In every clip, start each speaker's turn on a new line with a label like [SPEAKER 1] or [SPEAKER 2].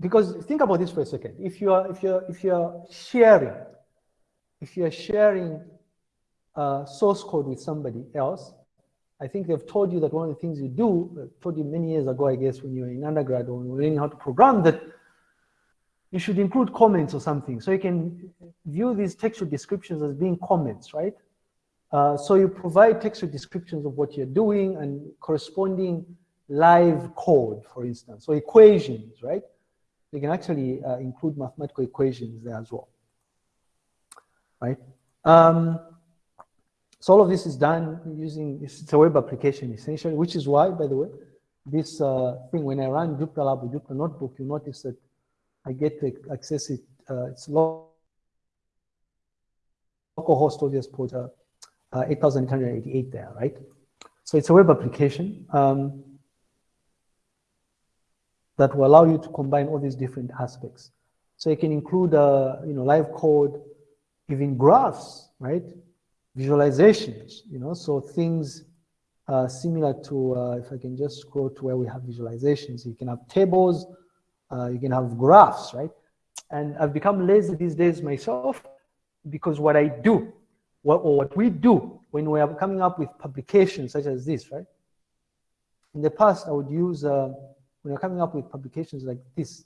[SPEAKER 1] because think about this for a second. If you are if you're if you're sharing, if you're sharing uh, source code with somebody else, I think they've told you that one of the things you do, uh, told you many years ago, I guess, when you were in undergrad or learning how to program, that you should include comments or something. So you can view these textual descriptions as being comments, right? Uh, so you provide textual descriptions of what you're doing and corresponding live code, for instance, or equations, right? You can actually uh, include mathematical equations there as well, right? Um, so all of this is done using, it's a web application essentially, which is why, by the way, this uh, thing, when I run Jupyter Lab with Jupyter Notebook, you notice that I get to access it, uh, it's local host obvious port uh, uh, 8888 there, right? So it's a web application um, that will allow you to combine all these different aspects. So you can include, uh, you know, live code, even graphs, right? Visualizations, you know, so things uh, similar to, uh, if I can just scroll to where we have visualizations, you can have tables, uh, you can have graphs, right? And I've become lazy these days myself because what I do, what, or what we do when we are coming up with publications such as this, right? In the past, I would use, uh, when you're coming up with publications like this,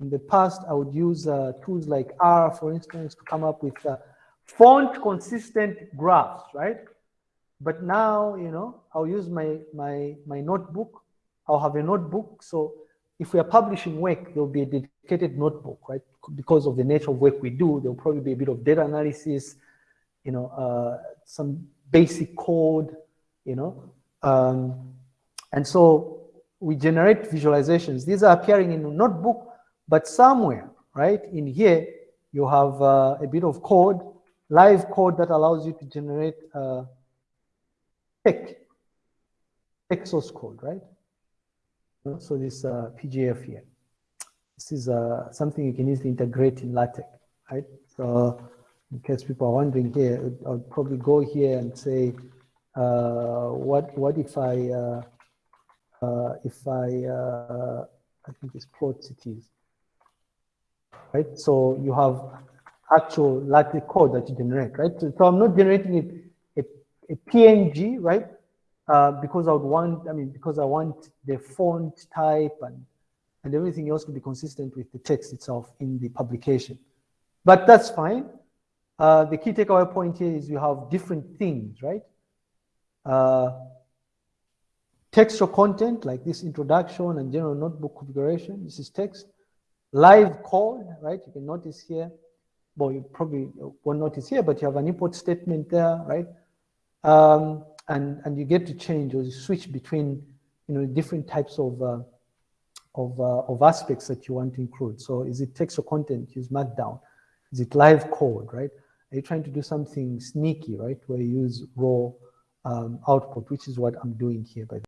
[SPEAKER 1] in the past, I would use uh, tools like R, for instance, to come up with uh, font consistent graphs, right? But now, you know, I'll use my, my, my notebook. I'll have a notebook. So if we are publishing work, there'll be a dedicated notebook, right? Because of the nature of work we do, there'll probably be a bit of data analysis, you know, uh, some basic code, you know. Um, and so we generate visualizations. These are appearing in a notebook, but somewhere, right, in here, you have uh, a bit of code, live code that allows you to generate uh, text, text source code, right? So this uh, PGF here, this is uh, something you can easily integrate in LaTeX, right? So in case people are wondering here, I'll probably go here and say, uh, what what if I uh, if I uh, I think it's plot cities, right? So you have actual LaTeX code that you generate, right? So, so I'm not generating it a, a PNG, right? Uh, because I would want, I mean, because I want the font type and, and everything else to be consistent with the text itself in the publication. But that's fine. Uh, the key takeaway point here is you have different things, right? Uh, textual content like this introduction and general notebook configuration. This is text. Live code, right? You can notice here. Well, you probably won't notice here, but you have an import statement there, right? Um, and and you get to change or switch between you know different types of uh, of uh, of aspects that you want to include. So is it text or content? Use Markdown. Is it live code? Right? Are you trying to do something sneaky? Right? Where you use raw um, output, which is what I'm doing here. By